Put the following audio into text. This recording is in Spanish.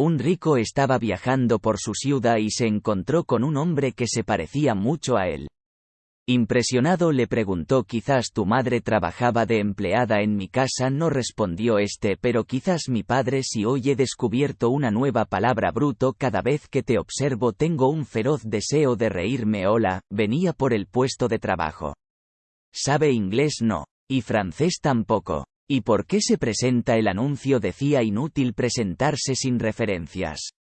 Un rico estaba viajando por su ciudad y se encontró con un hombre que se parecía mucho a él. Impresionado le preguntó quizás tu madre trabajaba de empleada en mi casa no respondió este pero quizás mi padre si hoy he descubierto una nueva palabra bruto cada vez que te observo tengo un feroz deseo de reírme hola, venía por el puesto de trabajo. ¿Sabe inglés no? Y francés tampoco. ¿Y por qué se presenta el anuncio decía inútil presentarse sin referencias?